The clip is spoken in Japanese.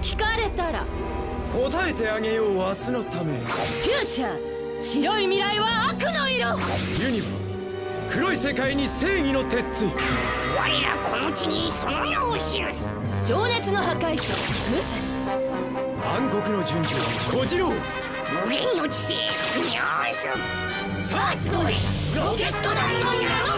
聞かれたら。答えてあげよう明日のため。フューチャー白い未来は悪の色。ユニバース黒い世界に正義の鉄槌。我らこの地にその名を記す。情熱の破壊者武蔵。暗黒の純情小次郎。無限の知性ニャースさあ集えロケット団の名を